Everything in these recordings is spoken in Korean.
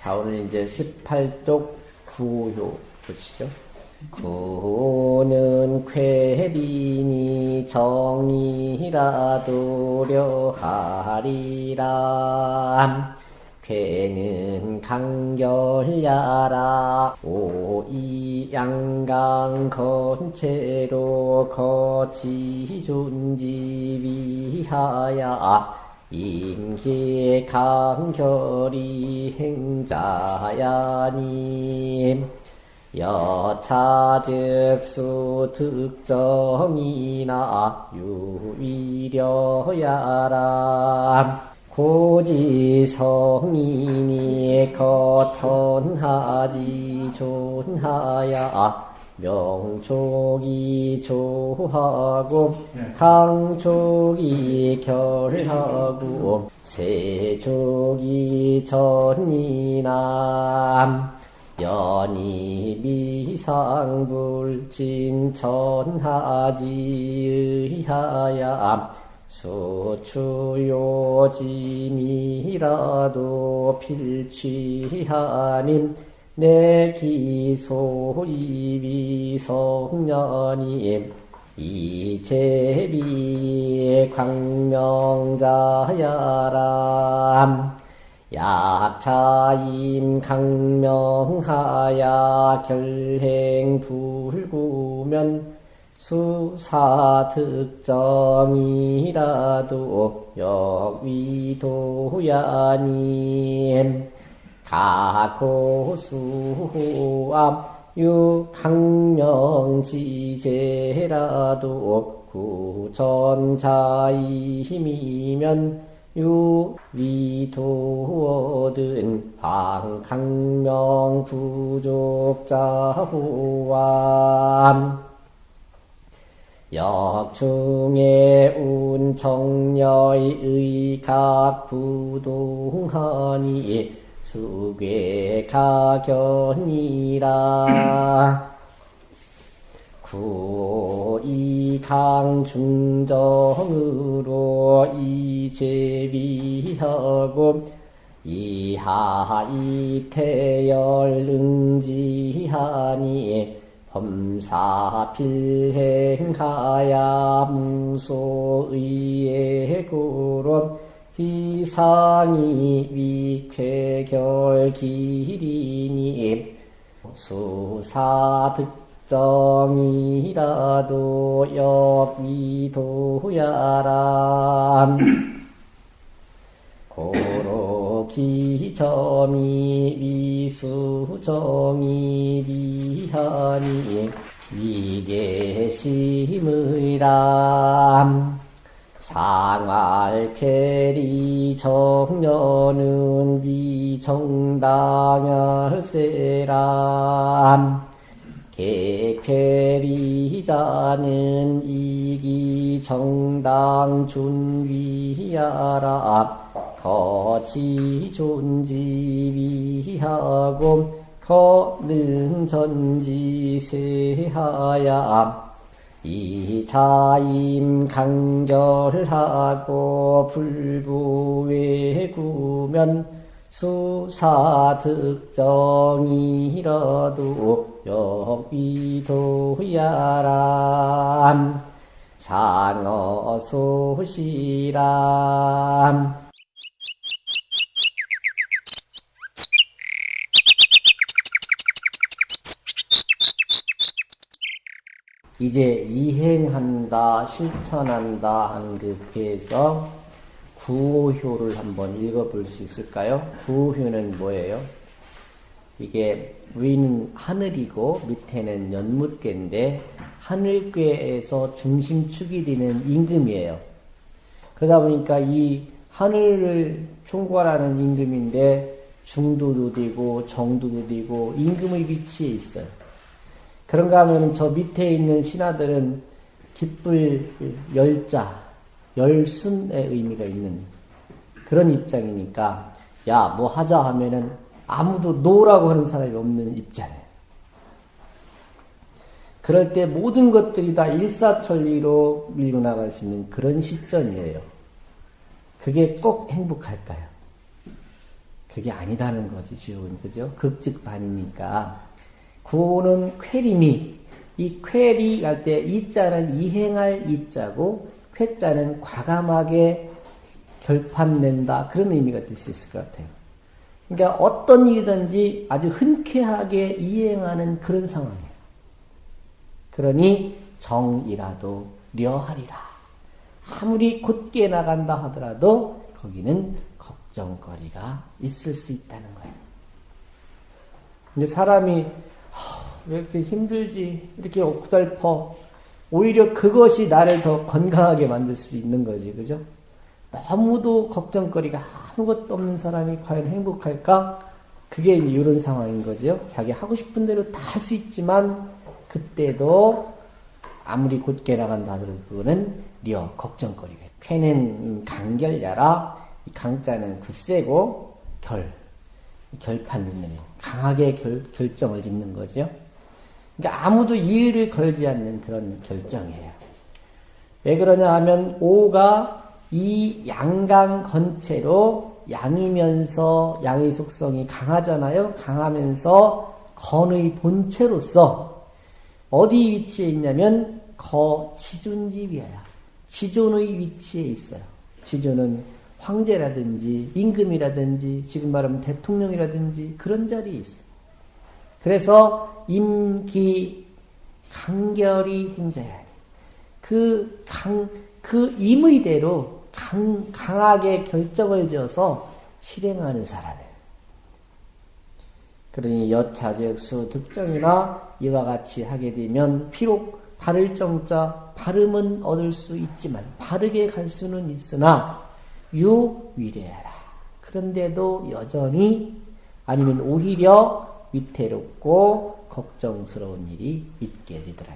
자, 오늘 이제 18쪽 구효 보시죠. 구는 쾌비니 정이라 도 려하리라 괴는 강결야라. 오이 양강 건체로 거치 존지 위하야 인기 강결이 행자야님. 여차즉수 특정이나 유위려야라. 고지성인이 거천하지 존하야 명족이 조하고 강족이 결하고 세족이 전이남 연이 미상불진 천하지 의하야 수추요짐이라도 필취하님 내 기소이비 성년임. 이제비 광명자야람. 약차임 강명하야 결행 불구면 수사득정이라도 역위도야님 가고수암 유강명지제라도 구전자이 힘이면 유위도든 방강명 부족자호암 역중의 운청녀의 의각부동하니 수괴가견이라. 구이강중정으로 이제비하고 이하이태열응지하니 범사필행하야 무소의예고론 기상이 위쾌결기리니 수사득정이라도 역위도야람 고로기점이 위수정이 위하니 위계심의람 상알캐리 정년은 비정당할세람 개쾌리자는 이기 정당 준위하라. 거치 존지위하고 거는 전지세하야 이자임 강결하고 불부외구면 수사득정이라도 역위도야람 상어소시람 이제 이행한다, 실천한다 한 그 배에서 구호효를 한번 읽어볼 수 있을까요? 구호효는 뭐예요? 이게 위는 하늘이고 밑에는 연못괴인데 하늘괴에서 중심축이 되는 임금이에요. 그러다 보니까 이 하늘을 총괄하는 임금인데 중도도 되고 정도도 되고 임금의 위치에 있어요. 그런가 하면 저 밑에 있는 신하들은 기쁠 열자, 열순의 의미가 있는 그런 입장이니까 야, 뭐 하자 하면은 아무도 노라고 하는 사람이 없는 입장이에요. 그럴 때 모든 것들이 다 일사천리로 밀고 나갈 수 있는 그런 시점이에요. 그게 꼭 행복할까요? 그게 아니다는 거지, 주역은. 그죠? 극즉반이니까. 구는 쾌림이, 이 쾌리 할 때 이자는 이행할 이자고, 쾌자는 과감하게 결판낸다. 그런 의미가 될 수 있을 것 같아요. 그러니까 어떤 일이든지 아주 흔쾌하게 이행하는 그런 상황이에요. 그러니 정이라도 려하리라. 아무리 곧게 나간다 하더라도 거기는 걱정거리가 있을 수 있다는 거예요. 근데 사람이 왜 이렇게 힘들지? 이렇게 옥달퍼. 오히려 그것이 나를 더 건강하게 만들 수 있는 거지, 그죠? 너무도 걱정거리가 아무것도 없는 사람이 과연 행복할까? 그게 이런 상황인 거죠. 자기 하고 싶은 대로 다 할 수 있지만, 그때도 아무리 곧게 나간다 하더라도 그거는 려, 걱정거리가. 쾌는 강결야라, 강자는 굳세고, 결, 결판 짓는, 강하게 결, 결정을 짓는 거죠. 그러니까 아무도 이의를 걸지 않는 그런 결정이에요. 왜 그러냐 하면 오가 이 양강 건체로 양이면서 양의 속성이 강하잖아요. 강하면서 건의 본체로서 어디 위치에 있냐면 거 지존지위야. 지존의 위치에 있어요. 지존은 황제라든지 임금이라든지 지금 말하면 대통령이라든지 그런 자리에 있어요. 그래서 임기 강결이 행자야. 그 강, 그 임의대로 강, 강하게 결정을 지어서 실행하는 사람이에요. 그러니 여차적수 득정이나 이와 같이 하게 되면 비록 바를 정자 발음은 얻을 수 있지만 바르게 갈 수는 있으나 유위례하라. 그런데도 여전히 아니면 오히려 위태롭고 걱정스러운 일이 있게 되더라.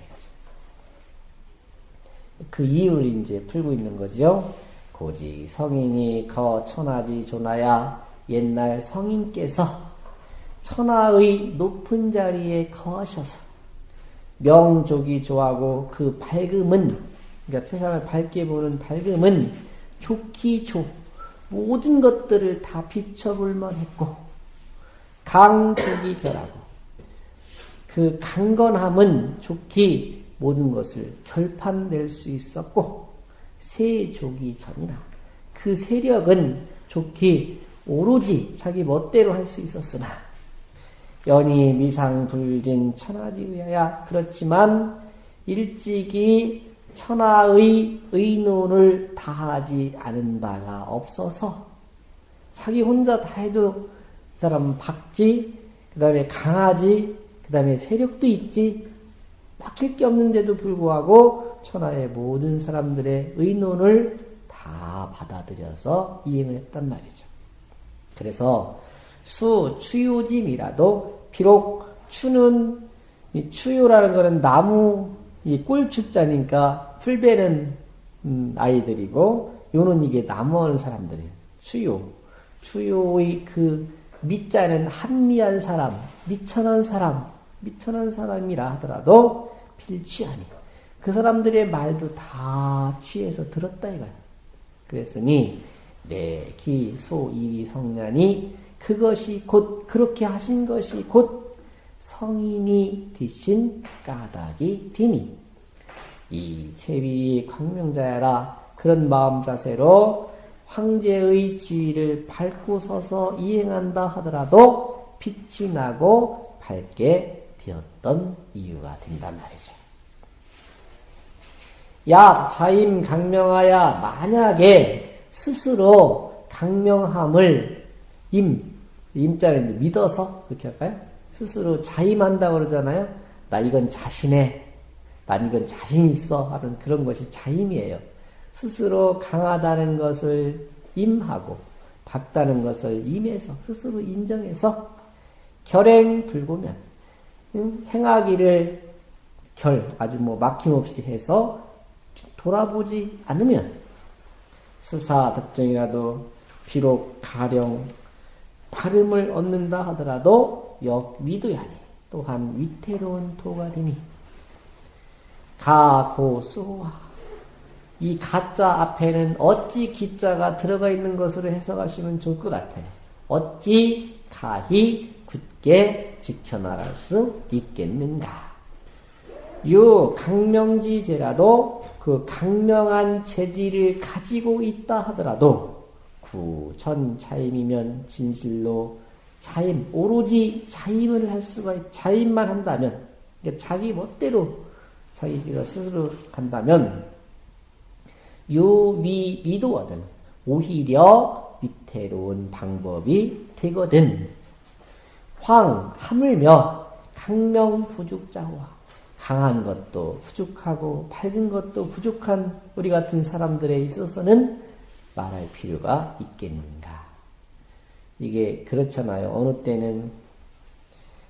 그 이유를 이제 풀고 있는 거죠. 고지 성인이 거 천하지 조나야 옛날 성인께서 천하의 높은 자리에 거하셔서 명족이 좋아하고 그 밝음은 그러니까 세상을 밝게 보는 밝음은 좋기 좋 모든 것들을 다 비춰볼 만 했고 강족이 결하고. 그 강건함은 좋기 모든 것을 결판낼 수 있었고 세족이 전이나 그 세력은 좋기 오로지 자기 멋대로 할 수 있었으나 연이 미상 불진 천하지의야 그렇지만 일찍이 천하의 의논을 다하지 않은 바가 없어서 자기 혼자 다 해도 이 사람은 박지, 그 다음에 강하지, 그 다음에 세력도 있지, 막힐 게 없는데도 불구하고 천하의 모든 사람들의 의논을 다 받아들여서 이행을 했단 말이죠. 그래서 수, 추요짐이라도 비록 추는 이 추요라는 것은 나무 이 꼴추자니까 풀베는 음, 아이들이고 요는 이게 나무하는 사람들이에요. 추요. 추요의 그 미자는 한미한 사람, 미천한 사람, 미천한 사람이라 하더라도 필취하니 그 사람들의 말도 다 취해서 들었다 이거야. 그랬으니 내 기, 소, 이위, 성년이 그것이 곧 그렇게 하신 것이 곧 성인이 되신 까닭이 되니 이 채비 광명자야라 그런 마음 자세로 황제의 지위를 밟고 서서 이행한다 하더라도 빛이 나고 밝게 되었던 이유가 된단 말이죠. 약 자임 강명하야 만약에 스스로 강명함을 임 임자는 믿어서 그렇게 할까요? 스스로 자임한다고 그러잖아요. 나 이건 자신해. 난 이건 자신 있어. 하는 그런 것이 자임이에요. 스스로 강하다는 것을 임하고 박다는 것을 임해서 스스로 인정해서 결행 불고면 행하기를 결 아주 뭐 막힘없이 해서 돌아보지 않으면 스사 득정이라도 비록 가령 발음을 얻는다 하더라도 역 위도야니 또한 위태로운 도가 되니 가고수와 이 가짜 앞에는 어찌 기자가 들어가 있는 것으로 해석하시면 좋을 것 같아요. 어찌 가히 굳게 지켜나갈 수 있겠는가? 유 강명지제라도 그 강명한 재질을 가지고 있다 하더라도 구천 차임이면 진실로 차임 오로지 차임을 할 수가 있, 차임만 한다면 자기 멋대로 자기가 스스로 간다면 유위 미도거든 오히려 위태로운 방법이 되거든 황 하물며 강명 부족자와 강한 것도 부족하고 밝은 것도 부족한 우리 같은 사람들에 있어서는 말할 필요가 있겠는가. 이게 그렇잖아요. 어느 때는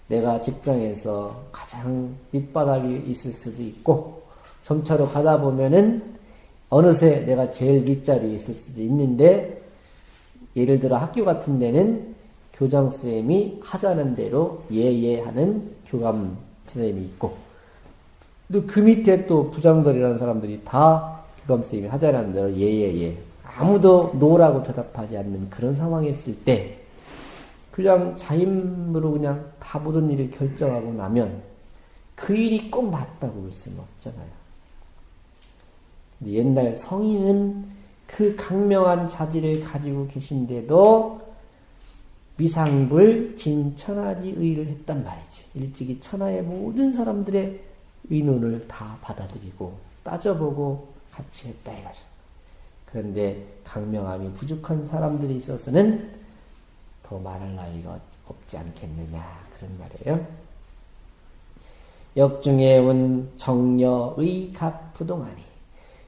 내가 직장에서 가장 밑바닥에 있을 수도 있고, 점차로 가다 보면은 어느새 내가 제일 밑자리에 있을 수도 있는데, 예를 들어 학교 같은 데는 교장 선생님이 하자는 대로 예예 하는 교감 선생님이 있고, 또 그 밑에 또 부장들이라는 사람들이 다 교감 선생님이 하자는 대로 예예예. 아무도 노라고 대답하지 않는 그런 상황에 있을 때, 그냥 자임으로 그냥 다 모든 일을 결정하고 나면 그 일이 꼭 맞다고 볼 수는 없잖아요. 옛날 성인은 그 강명한 자질을 가지고 계신데도 미상불 진천하지 의를 했단 말이지. 일찍이 천하의 모든 사람들의 의논을 다 받아들이고 따져보고 같이 했다 이거죠. 그런데 강명함이 부족한 사람들이 있어서는 더 말할 나위가 없지 않겠느냐 그런 말이에요. 역중에 온 정녀의 각 부동하니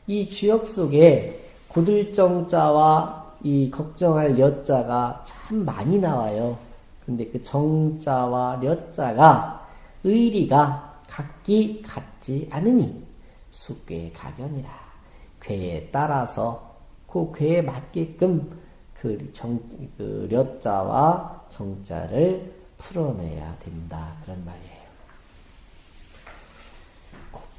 이 주역 속에 고들정자와 이 걱정할 여자가 참 많이 나와요. 근데 그 정자와 려자가 의리가 각기 같지 않으니 숙괴 가견이라 괴에 따라서 그 괴에 맞게끔 그 정, 그 려자와 정자를 풀어내야 된다. 그런 말이에요.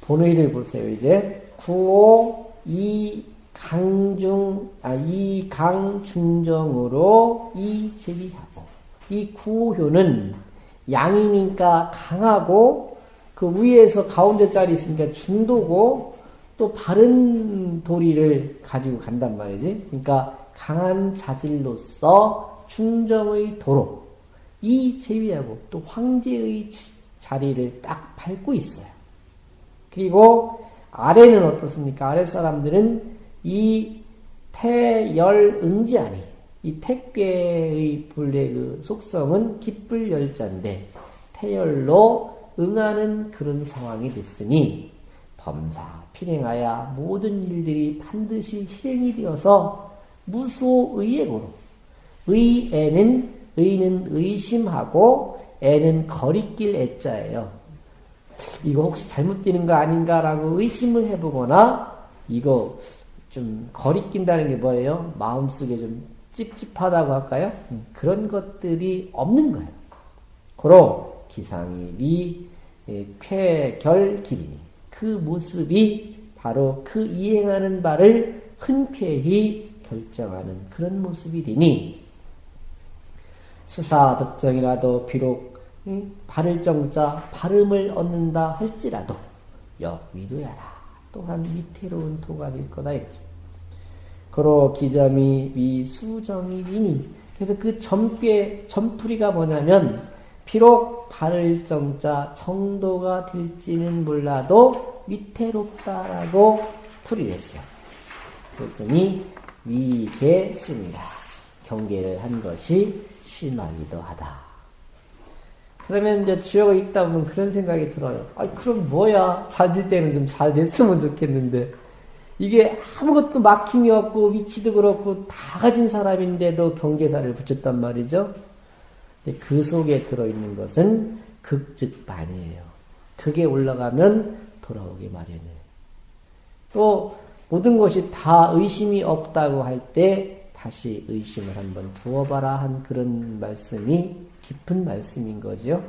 본의를 보세요. 이제 구호 이 강중 아 이 강중정으로 이 제비하고 이 구호효는 양이니까 강하고 그 위에서 가운데 자리 있으니까 중도고 또 바른 도리를 가지고 간단 말이지. 그러니까 강한 자질로서 충정의 도로 이 제위하고 또 황제의 자리를 딱 밟고 있어요. 그리고 아래는 어떻습니까? 아래 사람들은 이 태열 응지아니 이 택괴의 본래 그 속성은 기쁠 열자인데 태열로 응하는 그런 상황이 됐으니 범사 필행하여 모든 일들이 반드시 실행이 되어서 무소의액으로 의에는 의는 의심하고 애는 거리낄 애자예요. 이거 혹시 잘못되는 거 아닌가라고 의심을 해보거나 이거 좀 거리낀다는 게 뭐예요? 마음속에 좀 찝찝하다고 할까요? 음, 그런 것들이 없는 거예요. 고로 기상이 미 예, 쾌결 기리니 그 모습이 바로 그 이행하는 바를 흔쾌히 결정하는 그런 모습이되니 수사 득정이라도 비록 발을 정자 발음을 얻는다 할지라도 역위도야라 또한 위태로운 될 거다 이거죠. 그로 기점이 위수정이 위니 그래서 그 점괘 점풀이가 뭐냐면 비록 발을 정자 정도가 될지는 몰라도 위태롭다라고 풀이를 했어요. 그랬더니 위계 심이다. 경계를 한 것이 심하기도 하다. 그러면 이제 주역을 읽다 보면 그런 생각이 들어요. 아, 그럼 뭐야? 잘 될 때는 좀 잘 됐으면 좋겠는데. 이게 아무것도 막힘이 없고 위치도 그렇고 다 가진 사람인데도 경계사를 붙였단 말이죠. 그 속에 들어있는 것은 극즉반이에요. 그게 올라가면 돌아오기 마련해요. 또 모든 것이 다 의심이 없다고 할 때 다시 의심을 한번 두어봐라 한 그런 말씀이 깊은 말씀인 거죠.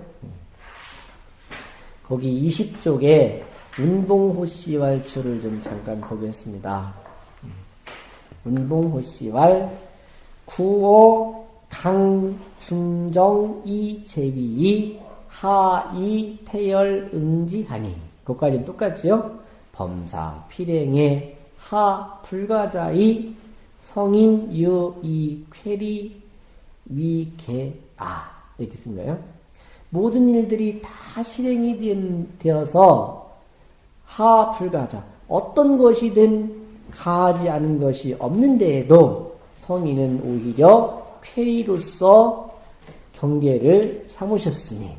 거기 20쪽에 운봉호씨왈추를 좀 잠깐 보겠습니다. 운봉호씨왈 구호 강, 중정, 이, 제비, 하, 이, 태열, 응지하니. 그것까지는 똑같죠? 범사, 필행에, 하, 불가자이, 성인, 유, 이, 쾌리, 위, 개, 아. 이렇게 쓴 거예요. 모든 일들이 다 실행이 되어서 하, 불가자. 어떤 것이든 가하지 않은 것이 없는데에도 성인은 오히려 쾌리로서 경계를 삼으셨으니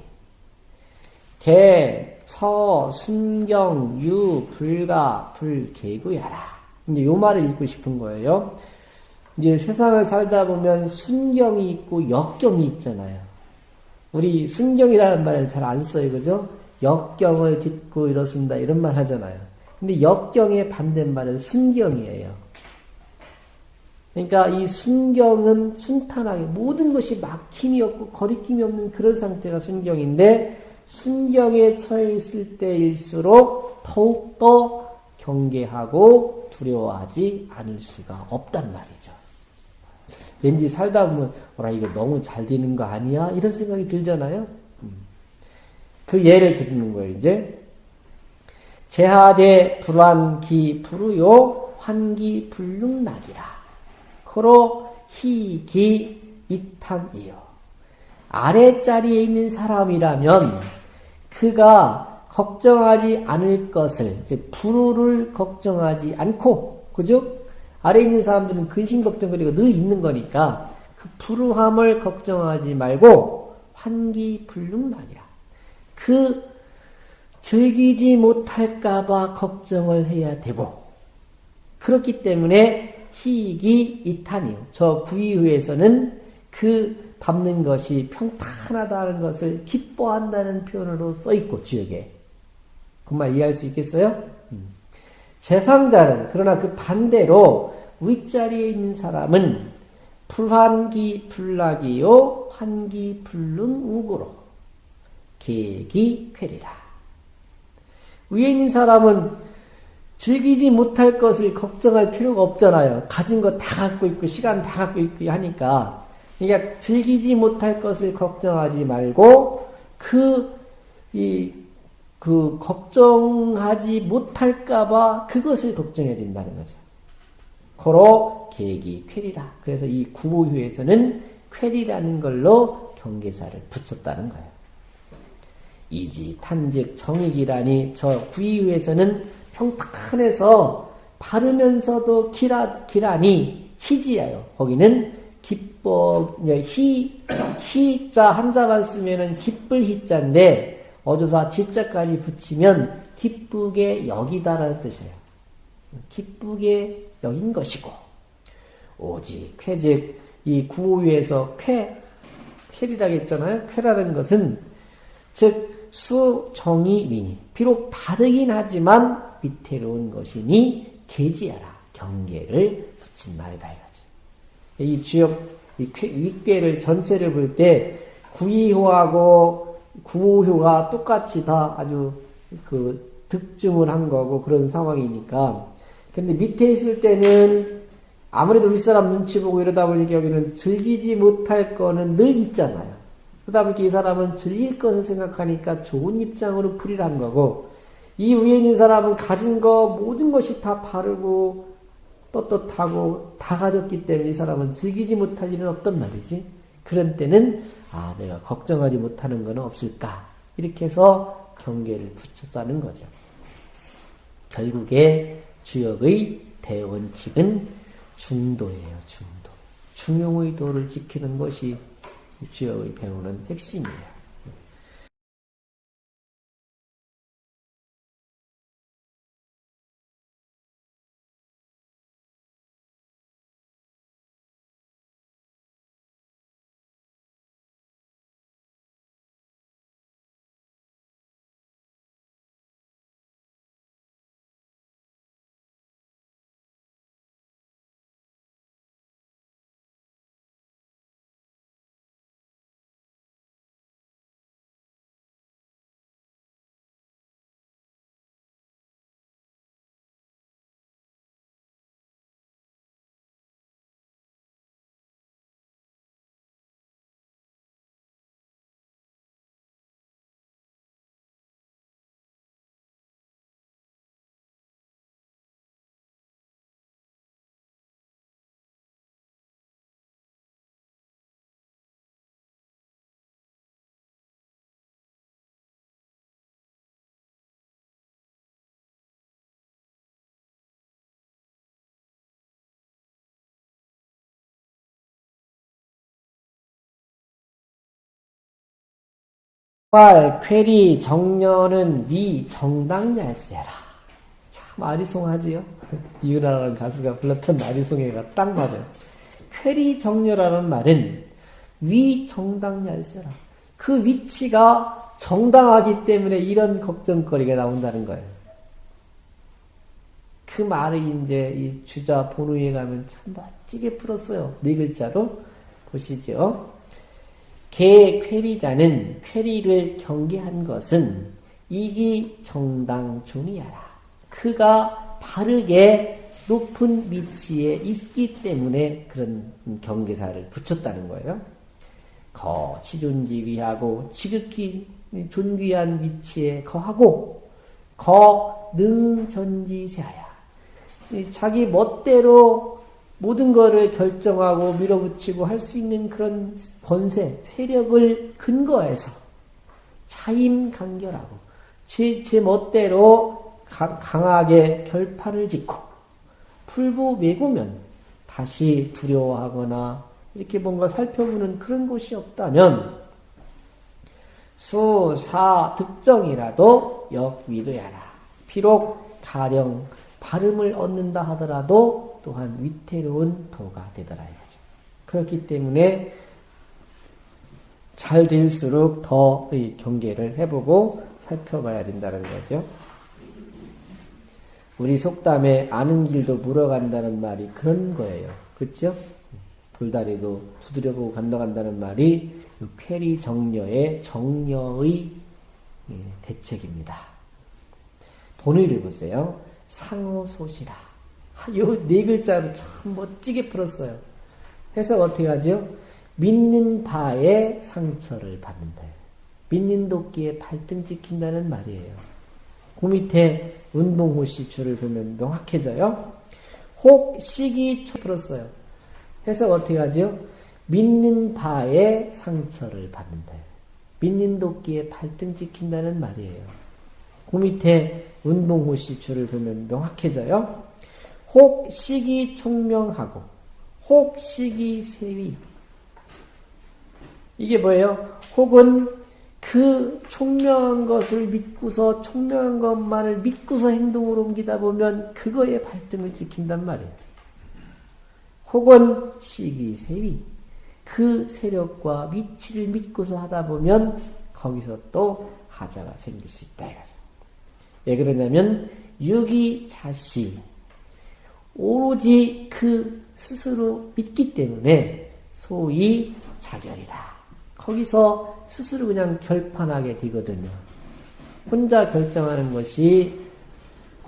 개, 처, 순경, 유, 불가, 불개구야라. 이제 요 말을 읽고 싶은 거예요. 이제 세상을 살다 보면 순경이 있고 역경이 있잖아요. 우리 순경이라는 말을 잘 안 써요, 그죠? 역경을 딛고 이렇습니다. 이런 말 하잖아요. 근데 역경의 반대말은 순경이에요. 그러니까 이 순경은 순탄하게 모든 것이 막힘이 없고 거리낌이 없는 그런 상태가 순경인데 순경에 처해 있을 때일수록 더욱더 경계하고 두려워하지 않을 수가 없단 말이죠. 왠지 살다 보면 어라 이거 너무 잘 되는 거 아니야? 이런 생각이 들잖아요. 음. 그 예를 드리는 거예요. 이제 제하제 불환기 불우요 환기 불능락이라 코로 희기 이탄이요 아래 자리에 있는 사람이라면 그가 걱정하지 않을 것을 이제 불우를 걱정하지 않고 그죠? 아래 있는 사람들은 근심 걱정거리가 늘 있는 거니까 그 불우함을 걱정하지 말고 환기 불능락이라 그 즐기지 못할까봐 걱정을 해야 되고, 그렇기 때문에 희익이 이탄이요. 저 구이후에서는 그 밟는 것이 평탄하다는 것을 기뻐한다는 표현으로 써있고, 주역에. 그 말 이해할 수 있겠어요? 음. 재상자는, 그러나 그 반대로 윗자리에 있는 사람은 불환기 불락이요, 환기 불능 우고로, 계기 쾌리라. 위에 있는 사람은 즐기지 못할 것을 걱정할 필요가 없잖아요. 가진 거 다 갖고 있고, 시간 다 갖고 있고 하니까. 그러니까 즐기지 못할 것을 걱정하지 말고, 그, 이, 그, 걱정하지 못할까봐 그것을 걱정해야 된다는 거죠. 고로 계기 쾌리라. 그래서 이 구호휴에서는 쾌리라는 걸로 경계사를 붙였다는 거예요. 이지 탄즉 정익이라니 저 구이유에서는 평탄해서 바르면서도 기라, 기라니 희지예요. 거기는 기뻐 희 희자 한자만 쓰면은 기쁠 희자인데 어조사 지자까지 붙이면 기쁘게 여기다라는 뜻이에요. 기쁘게 여긴 것이고 오직 쾌즉 이 구호유에서 쾌 쾌리라고 했잖아요. 쾌라는 것은 즉 수 정이 미니 비록 바르긴 하지만 위태로운 것이니 계지하라 경계를 붙인 말이다 이거지. 이 주역 이 윗괴를 전체를 볼 때 구이효하고 구호효가 똑같이 다 아주 그 득증을 한 거고 그런 상황이니까. 근데 밑에 있을 때는 아무래도 윗사람 눈치 보고 이러다 보니까 여기는 즐기지 못할 거는 늘 있잖아요. 그러다 보니까 이 사람은 즐길 것을 생각하니까 좋은 입장으로 풀이를 한 거고, 이 위에 있는 사람은 가진 거 모든 것이 다 바르고 떳떳하고 다 가졌기 때문에 이 사람은 즐기지 못할 일은 없단 말이지. 그런 때는 아 내가 걱정하지 못하는 건 없을까 이렇게 해서 경계를 붙였다는 거죠. 결국에 주역의 대원칙은 중도예요. 중도. 중용의 도를 지키는 것이 주역의 배우는 핵심이에요. 말 쾌리 정년은 미 정당열세라. 참 아리송하지요. 이은하라는 가수가 불렀던 아리송해가 딱 맞아요. 쾌리 정녀라는 말은 위 정당열세라. 그 위치가 정당하기 때문에 이런 걱정거리가 나온다는 거예요. 그 말을 이제 이 주자 본우에 가면 참 멋지게 풀었어요. 네 글자로 보시죠. 개 쾌리자는 쾌리를 경계한 것은 이기 정당 중이야라. 그가 바르게 높은 위치에 있기 때문에 그런 경계사를 붙였다는 거예요. 거 치존지위하고 지극히 존귀한 위치에 거하고 거 능전지세하야. 자기 멋대로 모든 것을 결정하고 밀어붙이고 할 수 있는 그런 권세, 세력을 근거해서 차임 간결하고 제, 제 멋대로 가, 강하게 결판을 짓고 풀부 메구면 다시 두려워하거나 이렇게 뭔가 살펴보는 그런 곳이 없다면 수, 사, 득정이라도 역위도야라. 비록 가령 발음을 얻는다 하더라도 또한 위태로운 도가 되더라 이거죠. 그렇기 때문에 잘 될수록 더 경계를 해보고 살펴봐야 된다는 거죠. 우리 속담에 아는 길도 물어간다는 말이 그런 거예요. 그렇죠? 불다리도 두드려보고 간다간다는 말이 쾌리 정녀의 정녀의 예, 대책입니다. 본의를 보세요. 상호소시라. 요네 글자로 참 멋지게 풀었어요. 해서 어떻게 하죠? 믿는 바에 상처를 받는다. 믿는 도끼에 발등 찍힌다는 말이에요. 그 밑에 운동호시 줄을 보면 명확해져요. 혹, 시기, 초 풀었어요. 해서 어떻게 하죠? 믿는 바에 상처를 받는다. 믿는 도끼에 발등 찍힌다는 말이에요. 그 밑에 운동호시 줄을 보면 명확해져요. 혹 시기 총명하고 혹 시기 세위 이게 뭐예요? 혹은 그 총명한 것을 믿고서 총명한 것만을 믿고서 행동으로 옮기다 보면 그거에 발등을 찍힌단 말이에요. 혹은 시기 세위 그 세력과 위치를 믿고서 하다 보면 거기서 또 하자가 생길 수 있다. 왜 그러냐면 유기 자시 오로지 그 스스로 믿기 때문에 소위 자결이다. 거기서 스스로 그냥 결판하게 되거든요. 혼자 결정하는 것이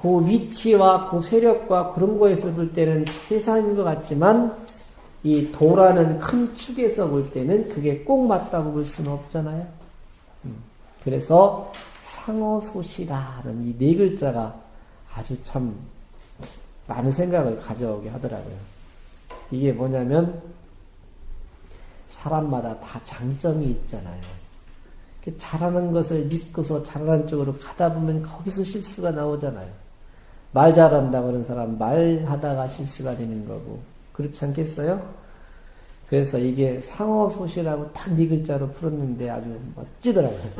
그 위치와 그 세력과 그런 거에서 볼 때는 최상인 것 같지만 이 도라는 큰 축에서 볼 때는 그게 꼭 맞다고 볼 수는 없잖아요. 음. 그래서 상어소시라는 이 네 글자가 아주 참 많은 생각을 가져오게 하더라고요. 이게 뭐냐면 사람마다 다 장점이 있잖아요. 잘하는 것을 믿고서 잘하는 쪽으로 가다 보면 거기서 실수가 나오잖아요. 말 잘한다고 하는 사람 말하다가 실수가 되는 거고 그렇지 않겠어요? 그래서 이게 상어소시라고 딱 네 글자로 풀었는데 아주 멋지더라고요.